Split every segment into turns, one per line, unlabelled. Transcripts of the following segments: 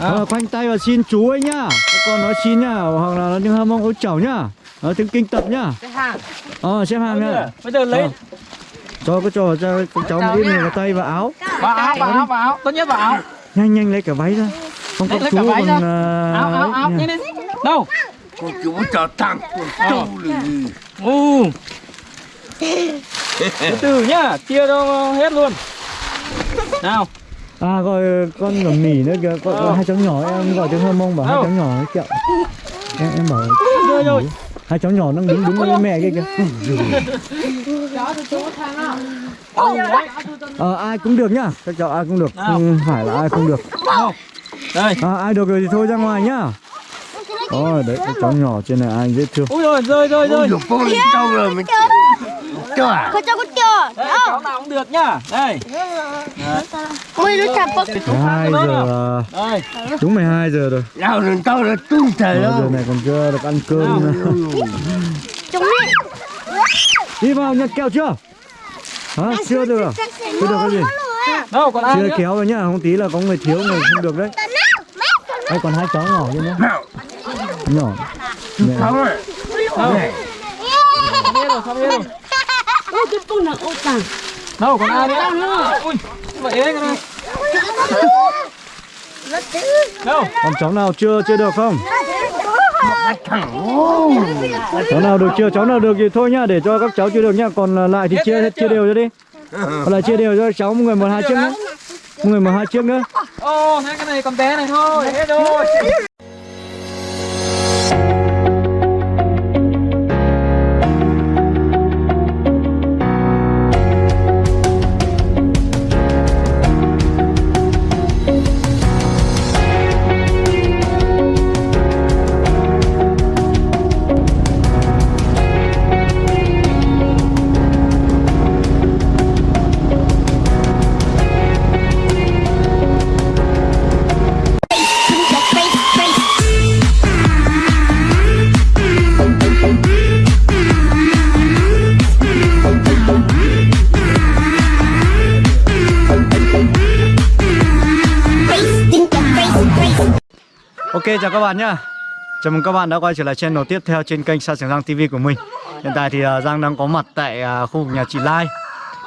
Ờ, khoanh tay và xin chú ấy nhá. Các con nói xin nhá hoặc là nó tiếng hâm mong ối chầu nhá. Nó tiếng kinh tập nhá.
Cái hàng.
Ờ xếp hàng nhá.
bây giờ lấy.
Ờ. cho cái trò cho cái cháu một ít vào tay và áo.
Vào áo, vào áo, vào áo. Tốt nhất vào áo.
Nhanh nhanh lấy cả váy ra. Không có chú còn à,
Áo, áo, áo, nhanh lên. Đâu?
Con chú cho thằng con trâu lì
Ừ Từ từ nhá Chia đâu hết luôn. Nào
à gọi con ngầm nỉ nữa kìa. Con,
Ờ.
con hai cháu nhỏ em gọi tiếng hâm mong bảo hai
Đâu?
cháu nhỏ ấy kẹo em em bảo
Rồi rồi.
Hai cháu nhỏ đang đứng đứng với mẹ kia kìa. Ờ ai cũng được nhá. Các cháu ai cũng được. Không phải là ai không được.
Đâu Đây.
À, ai được rồi thì thôi ra ngoài nhá. Ôi đấy cái cháu nhỏ trên này ai dễ thương.
Ui rồi rơi rơi rơi
dục con lên trâu rồi mình Cho à
Kau cakap dia.
Đấy, cháu nào cũng được nhá. Đây
Mui lu capak.
12 giờ
Đây.
đúng 12 giờ rồi.
Nào lên trâu là tung trời
Giờ
đó
này còn chưa được ăn cơm nữa.
Chúng ni.
đi vào nhặt kẹo chưa? Hả? Chưa được à? chưa được cái gì?
Đâu còn ai
chưa kéo vào nhá không tí là có người thiếu người không được đấy. Đây còn hai cháu nhỏ nữa nhá.
Nào.
Nhỏ. Mẹ.
Rồi.
Đâu Xong hết rồi. Xong hết rồi Đâu còn ai nữa? Ui Đâu?
Còn cháu nào chưa chưa được không? Cháu nào được chưa? Cháu nào được thì thôi nhá để cho các cháu chưa được nhá. Còn lại thì chia chia đều cho đi. Còn lại chia đều cho cháu một người một hai chiếc nữa. một người một hai chiếc nữa.
Ồ thế cái này còn bé này thôi. Hết rồi
Ok chào các bạn nhá. Chào mừng các bạn đã quay trở lại channel tiếp theo trên kênh Sa Trường Giang TV của mình. Hiện tại thì uh, Giang đang có mặt tại uh, khu vực nhà chị Lai.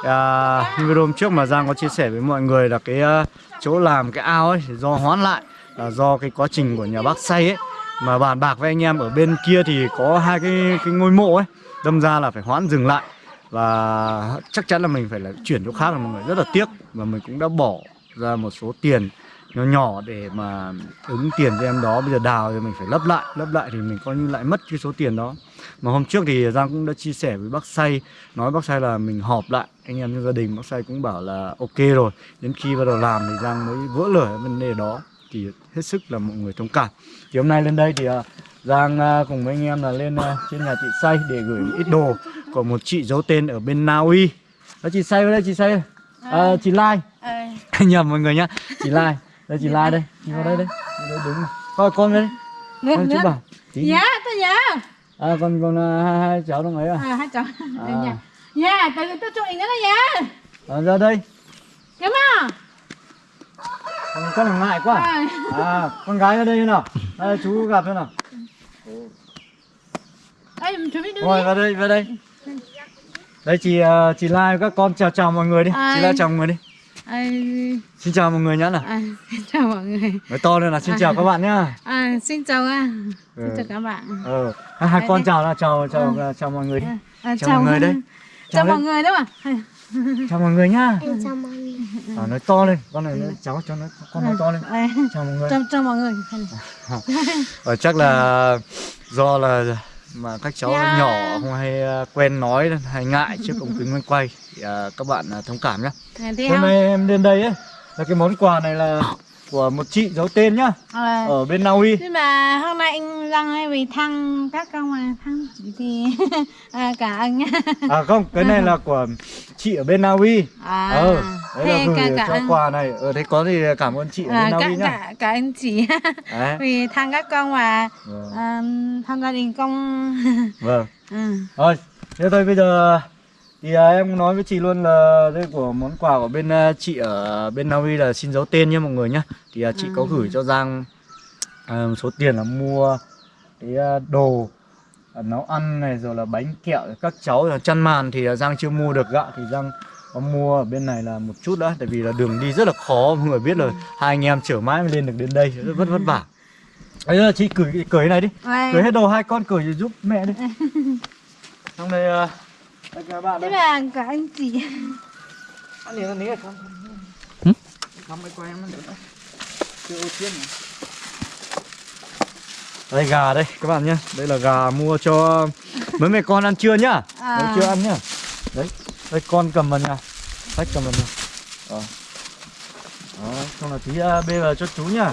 Uh, Như video hôm trước mà Giang có chia sẻ với mọi người là cái uh, chỗ làm cái ao ấy do hoãn lại là do cái quá trình của nhà bác xây ấy. Mà bàn bạc với anh em ở bên kia thì có hai cái cái ngôi mộ ấy Đâm ra là phải hoãn dừng lại. Và chắc chắn là mình phải là chuyển chỗ khác là mọi người rất là tiếc. Và mình cũng đã bỏ ra một số tiền nhỏ nhỏ để mà ứng tiền cho em đó. Bây giờ đào thì mình phải lấp lại lấp lại thì mình coi như lại mất cái số tiền đó. Mà hôm trước thì giang cũng đã chia sẻ với bác say. Nói bác say là mình họp lại anh em trong gia đình. Bác say cũng bảo là ok rồi. Đến khi bắt đầu làm thì giang mới vỡ lở cái vấn đề đó. Thì hết sức là mọi người thông cảm. Thì hôm nay lên đây thì à, giang à, cùng với anh em là lên à, trên nhà chị say để gửi ít đồ của một chị giấu tên ở bên na uy. Đó chị say đây chị say. À, chị lai. Nhầm mọi người nhá. Chị lai đây chị lai đây. Chị vào đây đây đây đứng. Coi con đây con chú bảo
Dạ, tôi dạ.
à con con à, hai, hai cháu đang ấy à,
À, hai cháu.
à,
Dạ. Dạ, từ tôi chụp ảnh đó dạ.
à ra đây.
Kiếm à?
con ngại quá.
À.
à con gái ở đây như nào? Đây chú gặp thế nào?
Chuẩn bị đứng
ngồi vào đây vào đây. Đây chị à, chị lai các con chào chào mọi người đi.
À.
chị lai chào mọi người đi
À,
xin chào mọi người nhá nào
à, xin chào mọi người.
nói to lên là xin chào các bạn nhá
À, xin chào à.
Ừ.
Xin chào các bạn.
ờ hai, hai con
đây.
chào nào chào chào chào mọi người đi
À,
Chào mọi người đây.
Chào,
Chào
mọi người đó mà.
chào mọi người nhá
chào mọi người.
à, nói to lên con này nói- cháu cho nó con nói to lên
À,
chào mọi người
chào, chào mọi người.
Và chắc là do là mà các cháu
Dạ.
nhỏ không hay à, quen nói hay ngại trước ống kính bên quay thì à, các bạn à, thông cảm nhé. Hôm nay em lên đây ấy là cái món quà này là của một chị giấu tên nhá
À,
ở bên Na Uy.
nhưng mà hôm nay anh Giang hay vì thăng các con mà thăng thì à, cả anh nhá.
À không, cái này là của chị ở bên Na Uy.
À,
Ờ, đấy là gửi
cả, cả
cho
anh.
quà này. Ở đây có thì cảm ơn chị ở
À,
bên Na Uy nhá.
cả, cả anh chị vì thăng các con mà
Vâng.
à, tham gia đình công
Vâng.
ừ.
Rồi, thế thôi bây giờ Thì à, em nói với chị luôn là đây của món quà của bên à, chị ở bên Na Uy là xin giấu tên nhé mọi người nhé Thì à, chị có gửi cho Giang à, số tiền là mua cái à, đồ à, nấu ăn này rồi là bánh kẹo các cháu là chăn màn. Thì à, Giang chưa mua được gạo thì Giang có mua ở bên này là một chút đã tại vì là đường đi rất là khó. Mọi người biết là hai anh em chở mãi mới lên được đến đây rất vất vất vả. Đấy là chị cởi cái này đi.
Vâng.
cởi hết đồ hai con cởi giúp mẹ đi. Xong đây à, đây các bạn
Thế là cả anh chị.
Ăn liền ăn liền không?
Hử?
không mấy quay em ăn được chưa ô chiên này. đây gà đây các bạn nhé đây là gà mua cho mấy mẹ con ăn trưa nhá.
À.
Đấy, chưa ăn nhá. Đấy đây con cầm vào nhà. Khách cầm vào nhà. Ờ. đó xong là tí uh, bê vào cho chú nhá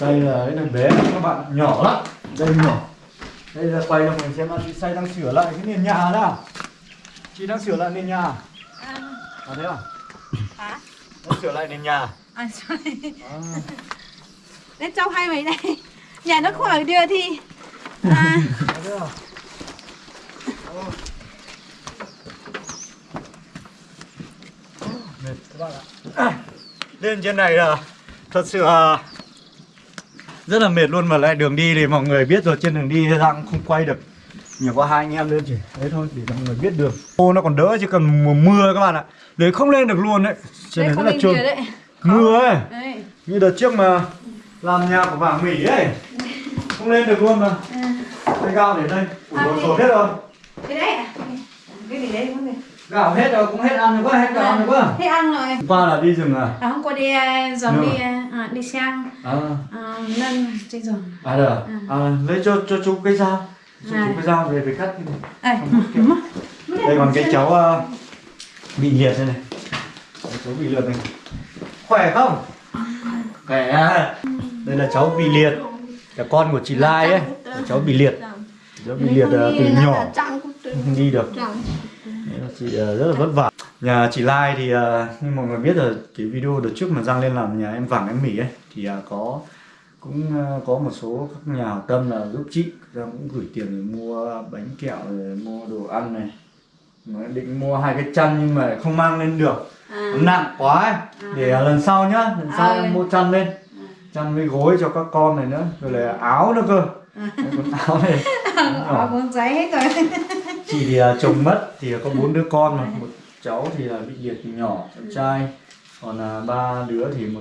Xay là cái này bé các bạn nhỏ lắm. Đây nhỏ. Đây là quay cho mình xem là chị xay đang sửa lại cái nền nhà đó Chị đang sửa lại nền nhà. À. Thế à?
Hả?
Đang sửa lại nền nhà.
À, sorry.
à.
Để cháu hay mấy đây Nhà nó khỏi đưa thì à,
À thế à? Mệt các bạn ạ. À, Lên trên này là thật sự là rất là mệt luôn mà lại đường đi thì mọi người biết rồi trên đường đi đang không quay được. Nhiều quá hai anh em lên chỉ đấy thôi để mọi người biết đường ô nó còn đỡ chứ cần mùa mưa các bạn ạ. Đấy không lên được luôn đấy. Trên này rất là trơn.
đấy.
Mưa ấy.
Đấy.
Như đợt trước mà làm nhà của vàng mỹ ấy. Không lên được luôn mà. Đây gạo để đây. Ủi
À,
sổ hết rồi.
Cái đấy à? Cái gì đấy? Không
gạo hết rồi cũng hết ăn được quá hết gạo ăn được quá
Thế ăn rồi.
Qua là đi rừng à?
À, hôm qua đi à, dòng đi à, đi sang.
À.
À, nâng trên giường.
À được. À? à lấy cho cho chú cái dao. Cho
À.
chú cái dao về về cắt cái này
à,
đây còn cái cháu ờ, bị liệt đây này. Cháu bị liệt này. Khỏe không? Khỏe. À. đây là cháu bị liệt. Là con của chị Lai ấy. Cháu bị liệt. Cháu bị liệt từ nhỏ. không đi được chị ờ, rất là vất vả. Nhà chị Lai thì ờ, như mọi người biết rồi cái video đợt trước mà Giang lên làm nhà em vàng em mỉ ấy thì ờ, có cũng có một số các nhà hảo tâm là giúp chị. Giang cũng gửi tiền để mua bánh kẹo rồi mua đồ ăn này. Nói định mua hai cái chăn nhưng mà không mang lên được.
À.
nặng quá ấy. để ờ, lần sau nhá lần sau
À.
em mua chăn lên. Chăn với gối cho các con này nữa rồi là áo nữa cơ. Đấy, còn áo này.
Ở cuốn giấy hết rồi
chị thì à, chồng mất thì có bốn đứa con mà. Một cháu thì là bị liệt từ nhỏ cháu trai. Còn là ba đứa thì một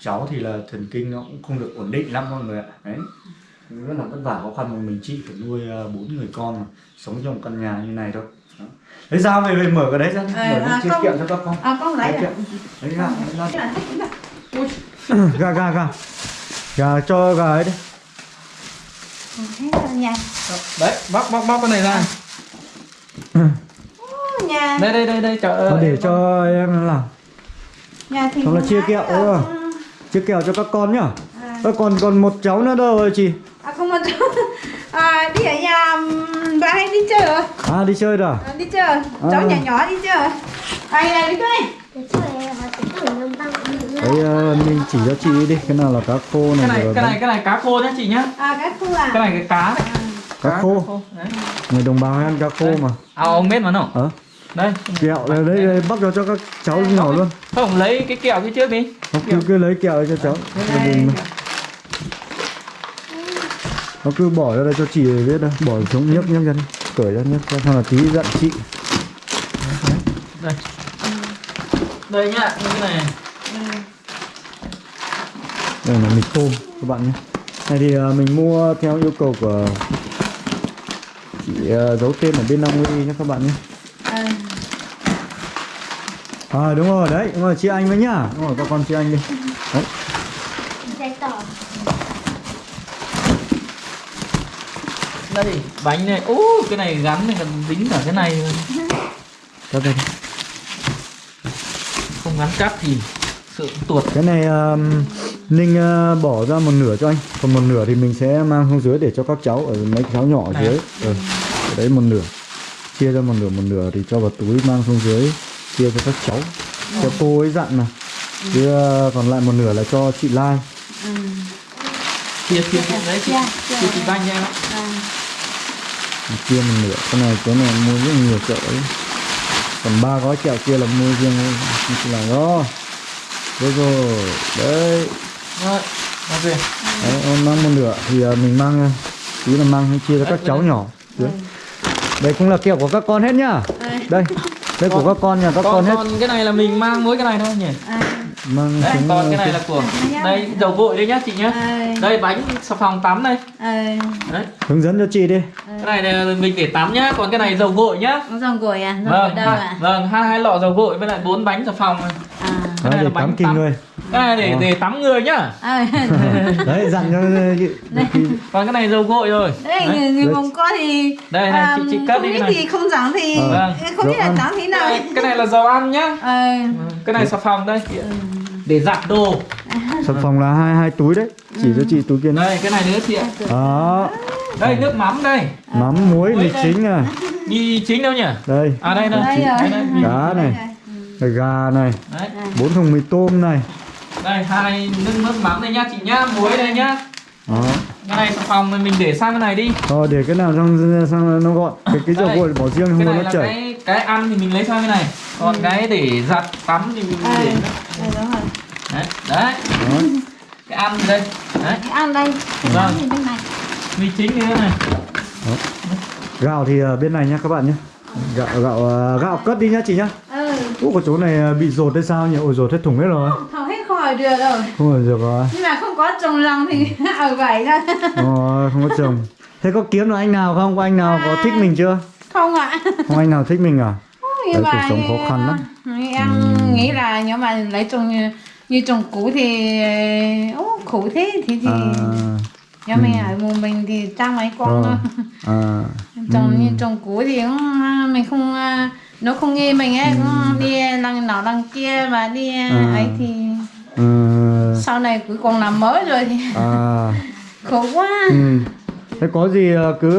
cháu thì là thần kinh nó cũng không được ổn định lắm mọi người ạ. Đấy. Rất là vất vả khó khăn một mình chị phải nuôi à, bốn người con mà sống trong một căn nhà như này thôi. Lấy dao về về mở cái đấy ra
Ờ,
mở
à, không.
kiệm cho các con.
À con lấy à
lấy ra
à?
gà gà gà. Gà cho gà ấy đi.
Ừ,
Đấy bóc bóc bóc cái này ra
Ô, Nhà.
Đây đây đây đây chờ
Thôi để cho em làm
Nhà thì
Xong là chia kẹo, không? chiếc kẹo cho các con nhá.
À.
Ơ, còn còn một cháu nữa đâu rồi chị?
À không một à, đi ở nhà bà hay đi chơi rồi
à đi chơi rồi à?
à, đi chơi cháu
À.
nhỏ nhỏ đi chơi ai này đi chơi.
Đấy ờ, mình chỉ cho chị đi. Cái nào là cá khô
Cái
này,
này
rồi
cái này cái này cá khô nhá chị nhá.
À cái khu à?
Cái này cái cá. Đấy
cá khô. người đồng bào ăn cá khô mà.
À ông biết mà nó.
Ờ
Đây.
Kẹo đây. đấy, đấy bóc cho cho các cháu nhỏ luôn.
Không lấy cái kẹo kia trước đi.
Nó cứ cứ lấy kẹo cho cháu. Đình mà. nó cứ bỏ ra đây cho chị biết đâu bỏ xuống nhấc nhấc ra đi. Cởi ra nhấc ra. Xong là tí giận chị.
Đây. Đây nhá cái này.
Đây là mì tôm các bạn nhé. Này thì ờ, mình mua theo yêu cầu của chị ờ, giấu tên ở bên Long Uy nhé các bạn nhé
à,
À đúng rồi đấy, đúng rồi chị anh với nhá. Đúng rồi các con chị anh đi. Đấy.
Đây bánh này ô cái này gắn này còn dính cả cái này luôn.
Cắt đây đi.
không gắn cắt thì sợ tuột
Cái này um, Ninh uh, bỏ ra một nửa cho anh. Còn một nửa thì mình sẽ mang xuống dưới để cho các cháu Ở mấy cháu nhỏ ở
Này.
dưới. Ừ. Ở đấy một nửa. Chia ra một nửa một nửa thì cho vào túi mang xuống dưới Chia cho các cháu. Cho cô ấy dặn mà. Chứ uh, còn lại một nửa là cho chị Lai.
Chia chia chia đấy chị
Chia,
chia chị banh cho em ạ.
Chia một nửa. Cái này cái này mua rất nhiều chợ ấy Còn ba gói kẹo kia là mua riêng chỉ là đó Đấy rồi. Đấy Đấy, em mang một nửa thì à, mình mang à, tí là mang chia cho các cháu nhỏ. Dưới. Đây cũng là kẹo của các con hết nhá. Đây, đây của các con nhà các con,
còn,
hết.
còn cái này là mình mang mỗi cái này thôi nhỉ?
Mang
đấy
xuống,
còn
à,
cái này là của đây dầu gội đây nhá chị nhá.
Ờ
đây bánh xà phòng tắm đây. Đấy.
Hướng dẫn cho chị đi.
cái này là mình để tắm nhá còn cái này dầu gội nhá.
Rong gội à? Rong
vâng
gội đâu
hai-
à
vâng hai hai lọ dầu gội với lại bốn bánh xà phòng. Này.
à
cái
Đấy,
này
để
là bánh
tắm kinh
tắm.
người.
Cái này để để tắm người nhá.
Ờ
Đấy, dặn cho
còn cái này dầu gội rồi.
Đây
Đấy.
người, người mông có thì
Đây này, chị- chị cất
không
đi cái này.
thì không trắng thì.
Vâng.
không biết là trắng thế nào.
Cái này là dầu ăn nhá.
Ờ.
Cái này xà phòng đây. Để giặt đồ.
Sản phẩm là hai hai túi đấy. Chỉ cho chị túi kia
đây cái này nữa chị ạ.
Đó,
đây nước mắm đây.
Mắm muối
Muối
mì chính này.
đi chính đâu nhỉ?
Đây,
à đây đây.
Đây
cá này, này, gà này,
đấy.
Bốn thùng mì tôm này.
Đây hai nước nước mắm đây nhá chị nhá muối đây nhá
Đó.
cái này xà phòng này mình để sang cái này đi
Thôi để cái nào sang sang nó gọn. Cái cái dầu gội bỏ riêng không
cái
có
này
nó
là
chảy.
cái cái ăn thì mình lấy sang cái này còn cái để giặt tắm thì mình
ờ
để
đây đúng rồi
đấy đấy
Đó.
cái ăn đây đấy
cái ăn đây
Vâng. mì chính như thế này
Gạo thì ở bên này nhá các bạn nhé. Gạo gạo à, gạo cất đi nhá chị nhá.
ừ
Ủa cái chỗ này bị rột hay sao nhỉ? Ôi rột hết thùng hết rồi.
không khỏi được rồi
Không phải được rồi.
nhưng mà không có trồng lòng thì ở vậy thôi
Ờ, không có chồng. Thế có kiếm được anh nào không? Có anh nào có thích mình chưa?
không ạ
Không anh nào thích mình à? Đấy,
mà
cuộc sống khó khăn lắm.
em nghĩ là nếu mà lấy trồng như, như trồng cũ thì ô, khổ thế thì thì
À,
nếu mình ở một mình thì trang mấy con
Ờ.
thôi
à,
trồng như trồng cũ thì cũng, à, mình không à, nó không nghe mình ấy cũng đi đằng nào đằng kia và đi à,
À.
ấy thì này cuối cùng làm mới rồi thì
à,
khổ quá
ừ. Thế có gì à, cứ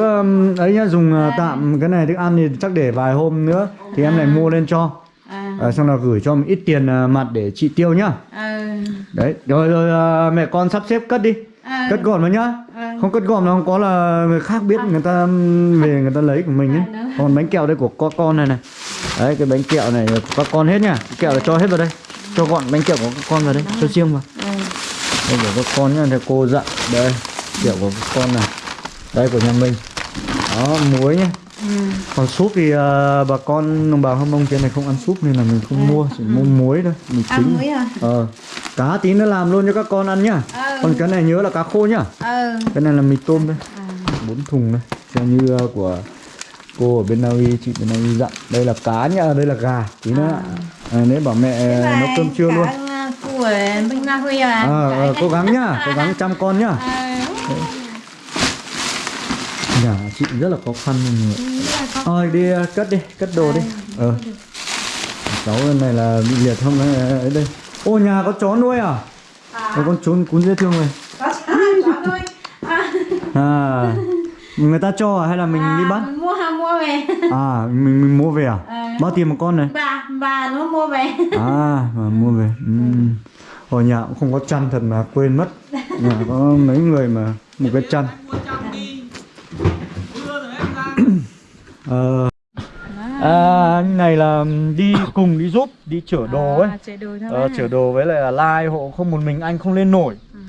ấy nhá dùng à, tạm cái này thức ăn thì chắc để vài hôm nữa thì em lại mua lên cho.
à,
À, xong là gửi cho một ít tiền à, mặt để chị tiêu nhá.
à,
Đấy, rồi rồi à, mẹ con sắp xếp cất đi.
à,
Cất gọn vào nhá.
Vâng.
Không cất gọn là không có là người khác biết người ta về người ta lấy của mình ấy.
À.
Còn bánh kẹo đây của các con này này. Đấy cái bánh kẹo này của các con hết nhá. Kẹo là cho hết vào đây. Cho gọn bánh kẹo của các con vào đây, cho riêng vào.
Ừ.
Đây của các con nhá, thì cô dặn. Đây, kẹo của các con này. Đây của nhà mình. Đó, muối nhá.
Ừ.
Còn súp thì à, bà con đồng bào Hâm Mông trên này không ăn súp nên là mình không mua, chỉ mua muối thôi, mì
ăn
chính.
muối rồi
Ờ. Cá tí nữa làm luôn cho các con ăn nhá.
Ừ.
Còn cái này nhớ là cá khô nhá.
ừ
Cái này là mì tôm đây.
à.
bốn thùng đây. Theo như uh, của cô ở bên Na Uy, chị bên Na Uy dặn. Đây là cá nhá, đây là gà. Tí nữa à, nếu bảo mẹ nấu cơm trưa luôn.
Ở bên Na Huy à?
À, ờ, cố gắng nhá, cố gắng chăm con nhá.
À,
Nhà chị rất là khó khăn. Thôi đi uh, cất đi, cất đồ đi. Ờ. Cháu bên này là bị liệt không ấy ấy đây. Ô nhà có chó nuôi à? Có con chó cún dễ thương này.
có chó, chó thôi. À,
À, người ta cho à hay là mình đi bắt?
mình mua mua về.
À, mình, mình mua về à?
À.
Bao tiền một con này?
Bà, bà nó mua về.
À, mà mua về. Ừm. Ở nhà cũng không có chăn thật mà quên mất. Nhà có mấy người mà một cái chăn. Ờ. À, anh này là đi cùng đi giúp, đi chở đồ ấy.
À, chở đồ thôi.
Ờ, chở đồ với lại là Lai hộ không một mình anh không lên nổi.
Ừ.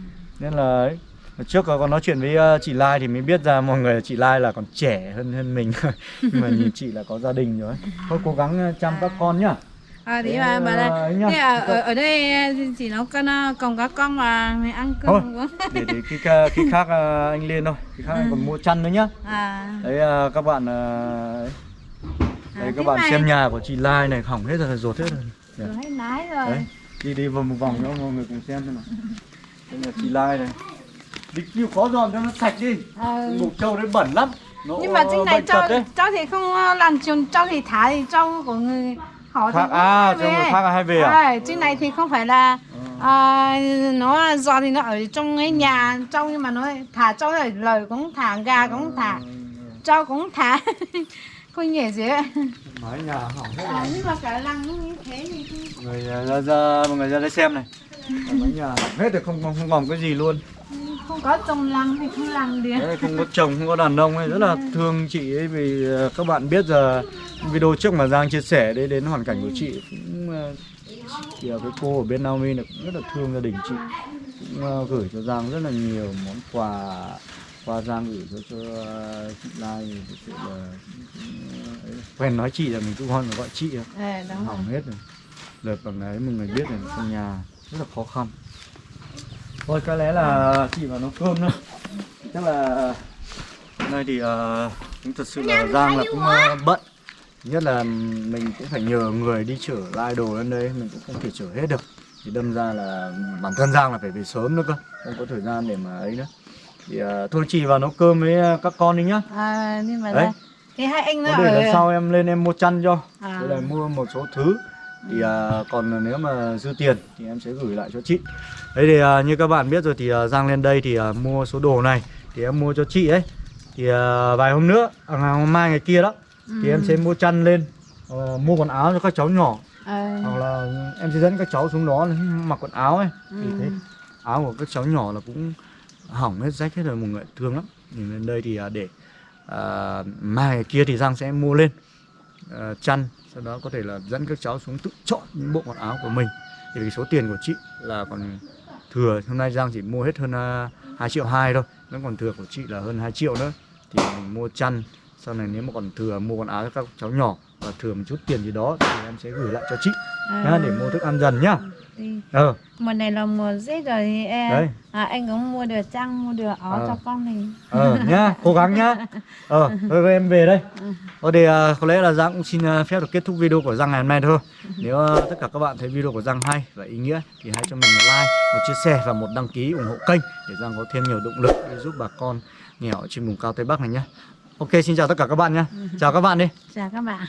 Nên là ấy. Trước còn nói chuyện với ờ, chị Lai thì mới biết ra mọi người chị Lai là còn trẻ hơn hơn mình Nhưng mà nhìn chị là có gia đình rồi Thôi cố gắng ờ, chăm các con nhá
À, thì
Thế,
bà, bà
ờ,
là, thế à, ở, ở đây chỉ nấu con à, còn các con mà mày ăn
Thôi.
cơm quá.
để để khi, khi khác ờ, anh lên thôi khi khác anh còn mua chăn nữa nhá
À,
đấy ờ, các bạn ờ, ấy. đấy
À,
các bạn
này.
xem nhà của chị Lai này hỏng hết rồi rột hết rồi
rồi hết nái rồi.
đấy đi đi vòng một vòng cho mọi người cùng xem xem nào đây là chị Lai này đi kêu khó dọn cho nó sạch đi
Ừ.
mục trâu đấy bẩn lắm Nó
nhưng mà trên này cho cho thì không ờ, làm chuồng cho thì thả thì cho của người
Khác-
cũng
à, cho người
về.
khác hay về à?
À, trên này thì không phải là à, nó do thì nó ở trong cái nhà trong nhưng mà nó thả cho rồi lời cũng thả gà cũng thả cho cũng thả. Không nhẹ gì ấy.
Mái nhà hỏng hết
à, nhưng mà cả lăng như thế thì
người ra, ra mọi người ra đây xem này. Mái nhà hỏng hết rồi không, không không còn cái gì luôn
không có trồng lăng thì không làm
Đấy, không có chồng không có đàn ông ấy rất là thương chị ấy vì ờ, các bạn biết giờ video trước mà Giang chia sẻ đến đến hoàn cảnh của chị cũng thì ờ, cái cô ở bên Naomi này cũng rất là thương gia đình chị. Cũng ờ, gửi cho Giang rất là nhiều món quà qua Giang gửi cho cho chị Lai thì thực sự là quen nói chị là mình cũng hơn là gọi chị
à,
hỏng hết rồi. Đợt bằng ấy mọi người biết là trong nhà rất là khó khăn thôi có lẽ là chị vào nấu cơm nữa chắc là nay thì cũng thật sự là Giang là cũng ờ, bận. Nhất là mình cũng phải nhờ người đi chở lai đồ lên đây mình cũng không thể chở hết được. Thì đâm ra là bản thân Giang là phải về sớm nữa cơ không có thời gian để mà ấy nữa. Thì ờ, thôi chị vào nấu cơm với các con đi nhá.
À, nhưng mà
Đấy.
thì hai anh nó
để
ở
lần sau em lên em mua chăn cho.
À.
với lại mua một số thứ thì à, còn nếu mà dư tiền thì em sẽ gửi lại cho chị. Đấy thì à, như các bạn biết rồi thì à, Giang lên đây thì à, mua số đồ này thì em mua cho chị ấy. Thì à, vài hôm nữa à, ngày hôm mai ngày kia đó thì em sẽ mua chăn lên ờ, mua quần áo cho các cháu nhỏ.
À,
hoặc là em sẽ dẫn các cháu xuống đó mặc quần áo ấy. Thì
Ừ.
thế áo của các cháu nhỏ là cũng hỏng hết rách hết rồi mọi người thương lắm. Thì lên đây thì à, để à, mai ngày kia thì Giang sẽ mua lên à, chăn sau đó có thể là dẫn các cháu xuống tự chọn những bộ quần áo của mình. Thì cái số tiền của chị là còn thừa hôm nay Giang chỉ mua hết hơn uh, 2 triệu hai thôi nó còn thừa của chị là hơn 2 triệu nữa. Thì mình mua chăn sau này nếu mà còn thừa mua quần áo cho các cháu nhỏ và thừa một chút tiền gì đó thì em sẽ gửi lại cho chị nhá để mua thức ăn dần nhá
đi.
ờ
mùa này là mùa rét rồi thì em,
Đấy.
à, anh cũng mua được chăn mua được áo
À.
cho con thì
ờ nhá cố gắng nhá. Ờ thôi em về đây. Thôi thì à, có lẽ là Giang cũng xin à, phép được kết thúc video của Giang ngày hôm nay thôi. Nếu à, tất cả các bạn thấy video của Giang hay và ý nghĩa Thì hãy cho mình một like, một chia sẻ và một đăng ký ủng hộ kênh Để Giang có thêm nhiều động lực để giúp bà con nghèo trên vùng cao Tây Bắc này nhé Ok xin chào tất cả các bạn nhé Chào các bạn đi.
Chào các bạn